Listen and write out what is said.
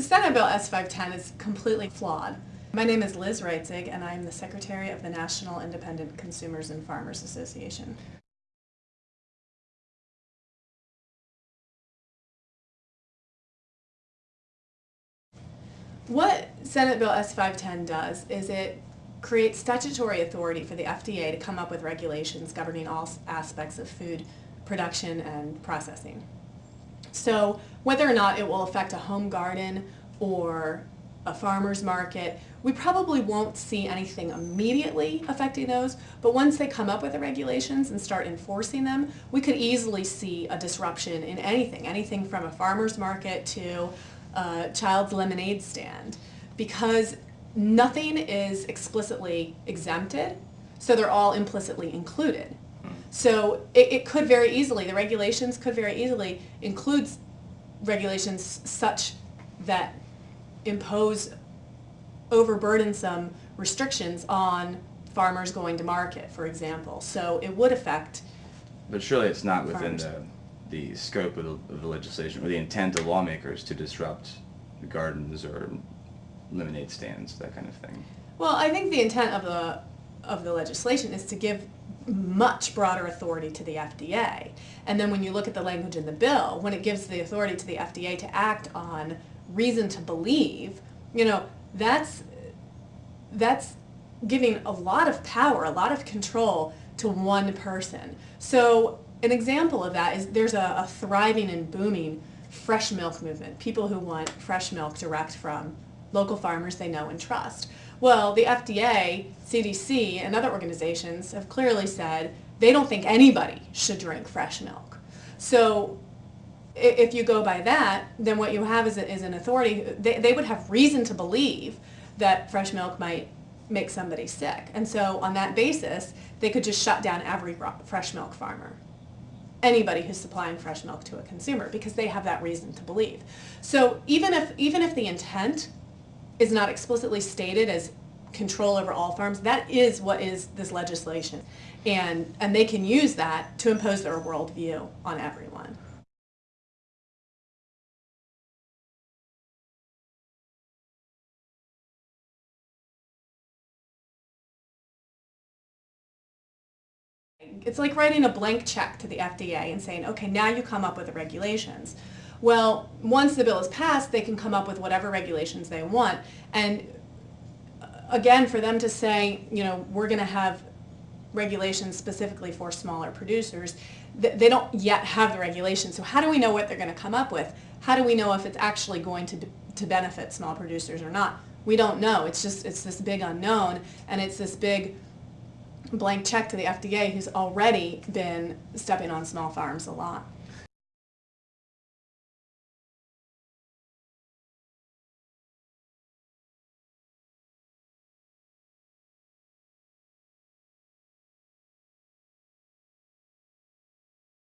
Senate Bill S510 is completely flawed. My name is Liz Reitzig, and I'm the Secretary of the National Independent Consumers and Farmers Association. What Senate Bill S510 does is it creates statutory authority for the FDA to come up with regulations governing all aspects of food production and processing. So whether or not it will affect a home garden or a farmer's market, we probably won't see anything immediately affecting those, but once they come up with the regulations and start enforcing them, we could easily see a disruption in anything, anything from a farmer's market to a child's lemonade stand, because nothing is explicitly exempted, so they're all implicitly included. So it, it could very easily, the regulations could very easily include regulations such that impose overburdensome restrictions on farmers going to market, for example. So it would affect But surely it's not within Farmers. the, the scope of the, of the legislation, or the intent of lawmakers to disrupt gardens or lemonade stands, that kind of thing. Well, I think the intent of the of the legislation is to give much broader authority to the FDA. And then when you look at the language in the bill, when it gives the authority to the FDA to act on reason to believe, you know, that's that's giving a lot of power, a lot of control to one person. So an example of that is there's a, a thriving and booming fresh milk movement, people who want fresh milk direct from local farmers they know and trust. Well, the FDA, CDC, and other organizations have clearly said they don't think anybody should drink fresh milk. So if you go by that, then what you have is, an authority, they, they would have reason to believe that fresh milk might make somebody sick. And so on that basis, they could just shut down every fresh milk farmer anybody who's supplying fresh milk to a consumer because they have that reason to believe. So even if even if the intent is not explicitly stated as control over all farms, that is what is this legislation. And and they can use that to impose their worldview on everyone. It's like writing a blank check to the FDA and saying, okay, now you come up with the regulations. Well, once the bill is passed, they can come up with whatever regulations they want. And uh, again, for them to say, you know, we're going to have regulations specifically for smaller producers, they don't yet have the regulations. So how do we know what they're going to come up with? How do we know if it's actually going to, to benefit small producers or not? We don't know. It's just, it's this big unknown, and it's this big blank check to the FDA who's already been stepping on small farms a lot.